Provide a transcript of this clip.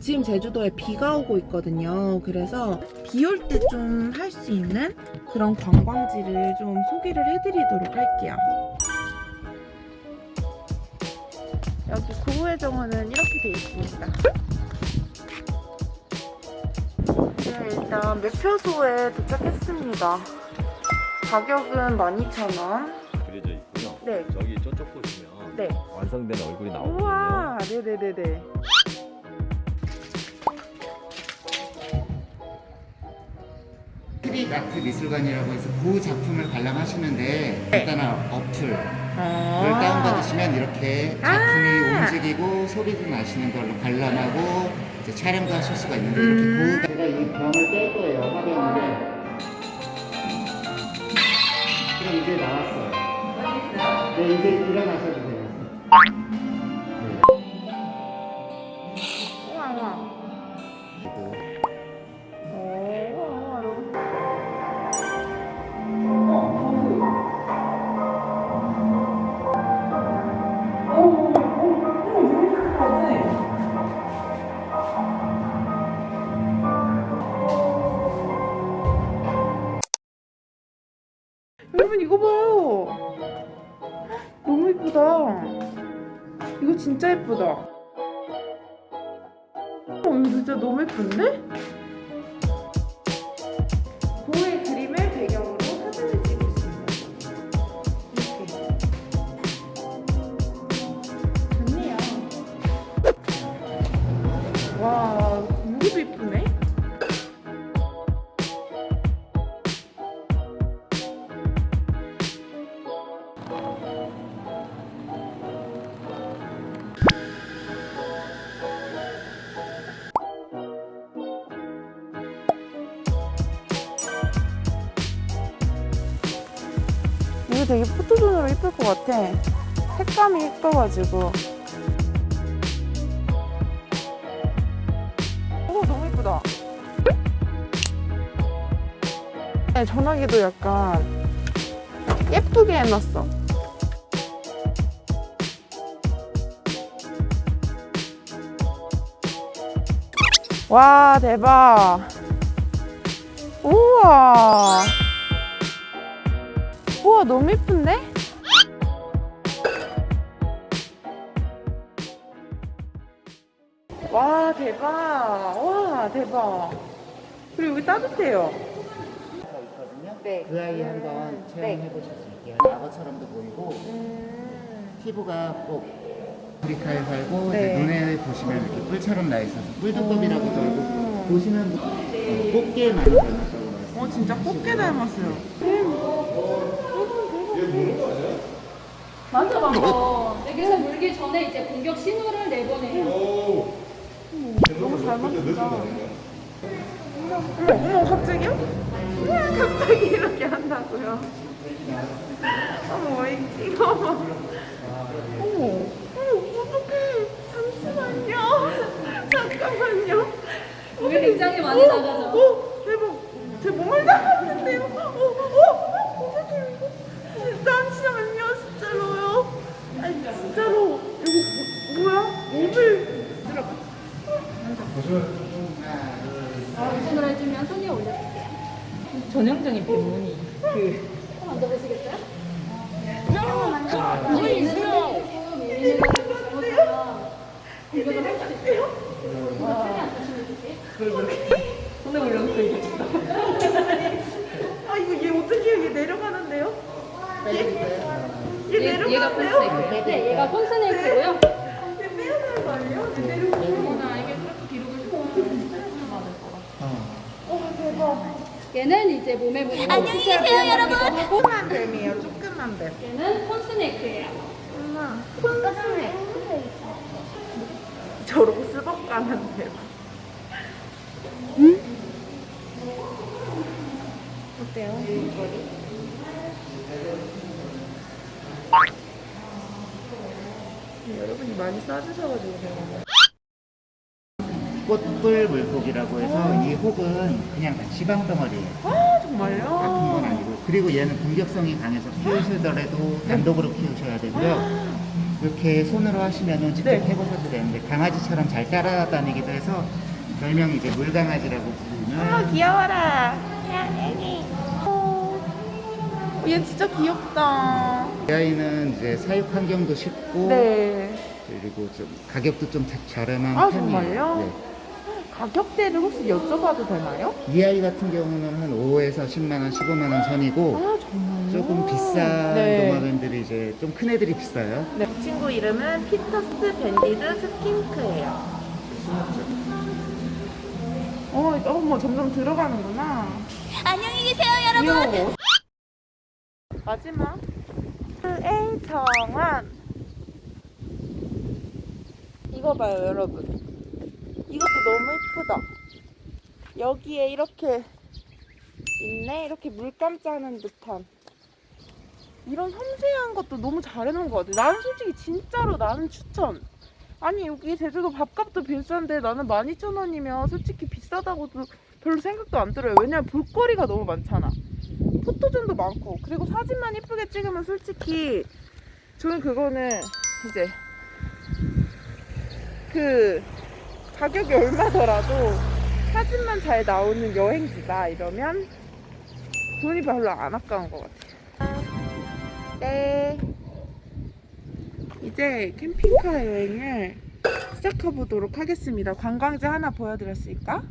지금 제주도에 비가 오고 있거든요. 그래서 비 올 때 좀 할 수 있는 그런 관광지를 좀 소개를 해드리도록 할게요. 여기 고우회정원은 이렇게 돼 있습니다. 네, 일단 매표소에 도착했습니다 가격은 12,000원 그려져 있고요. 네. 저기 저쪽 보시면 네. 완성된 얼굴이 나오거든요. 우와 네네네네 스트릿 아트 미술관이라고 해서 그 작품을 관람하시는데 간단한 어플을 아 다운받으시면 이렇게 작품이 아. 움직이고 소리도 나시는 걸로 관람하고 이제 촬영도 하실 수가 있는데 음. 이렇게 그 제가 이 병을 뗄 거예요 화병을 그럼 이제 나왔어요. 네 이제 일어나셔도 돼요 여러분 이거 봐요. 너무 예쁘다. 이거 진짜 예쁘다. 어 이거 진짜 너무 예쁜데? 되게 포토존으로 이쁠 것 같아. 색감이 예뻐가지고. 오, 너무 예쁘다. 네, 전화기도 약간 예쁘게 해놨어. 와, 대박. 우와. 우와 너무 예쁜데? 와 대박. 와 대박. 그리고 여기 따뜻해요. 네. 그 아이 한번 음, 체험해 보실 수 있게요. 악어처럼도 보이고 음, 피부가 꼭 아프리카에 살고 네. 이제 눈에 보시면 이렇게 뿔처럼 나 있어서 뿔두꺼비라고도 알고 음. 보시면 어, 꽃게 많이 닮았다고 어 진짜 꽃게 닮았어요 만져봐봐. 여기서 물기 전에 이제 공격 신호를 내보내요. 너무 잘 맞춘다. 어머 어머 갑자기요? 우와, 갑자기 이렇게 한다고요? 어머 이- 이거 어머. 어머 어떡해. 잠시만요. 잠깐만요. 여기 굉장히 많이 오, 나가죠. 전형적인 병문이 그 만져보시겠어요? 있어요. 편히 앉으시면 되세요. 손에 올려놓고 얘기했다. 아 이거 얘 어떻게 여기 내려가는데요? 얘, 얘 얘- 얘가 내려가는데요? 폰스네이크. 네, 얘가 폰스네이크고요. 얘 빼야 되는 거 아니에요? 얘 내려가요 어머나, 이게 그렇게 뒤로 긁고 맞을 거라. 어 대박 얘는 이제 몸에 묻는 안녕히 계세요, 여러분. 하고 조그만 뱀이에요 조그만 뱀 얘는 폰스네이크예요. 엄마 콘스네 저러고 스벅 가는 뱀 어때요? 여러분이 많이 싸주셔가지고 제가 꽃불 물고기라고 해서 이 혹은 그냥 지방 덩어리예요 아 정말요? 같은 건 아니고 그리고 얘는 공격성이 강해서 키우시더라도 단독으로 키우셔야 되고요. 이렇게 손으로 하시면은 직접 네. 해보셔도 되는데 강아지처럼 잘 따라다니기도 해서 별명이 이제 물강아지라고 부르는 어머 귀여워라. 야 애기. 어, 얘 진짜 귀엽다. 이 아이는 이제 사육 환경도 쉽고 네. 그리고 좀 가격도 좀 자- 저렴한 아, 편이에요. 정말요? 가격대를 혹시 여쭤봐도 되나요? 네. 이 아이 같은 경우는 한 5에서 10만 원, 15만 원 선이고 아 정말요? 조금 비싼 네. 도마뱀들이 이제 좀 큰 애들이 비싸요. 네. 이 친구 이름은 Peters' banded skink예요. 어, 어머 점점 들어가는구나. 안녕히 계세요, 여러분. 귀여워. 마지막 A정원 이거 봐요 여러분 너무 예쁘다. 여기에 이렇게 있네? 이렇게 물감 짜는 듯한. 이런 섬세한 것도 너무 잘 해놓은 것 같아. 나는 솔직히 진짜로 나는 추천. 아니 여기 제주도 밥값도 비싼데 나는 12,000원이면 솔직히 비싸다고도 별로 생각도 안 들어요. 왜냐면 볼거리가 너무 많잖아. 포토존도 많고. 그리고 사진만 이쁘게 찍으면 솔직히 저는 그거는 이제 그 가격이 얼마더라도 사진만 잘 나오는 여행지다 이러면 돈이 별로 안 아까운 것 같아요. 네. 이제 캠핑카 여행을 시작해 보도록 하겠습니다. 관광지 하나 보여드렸을까?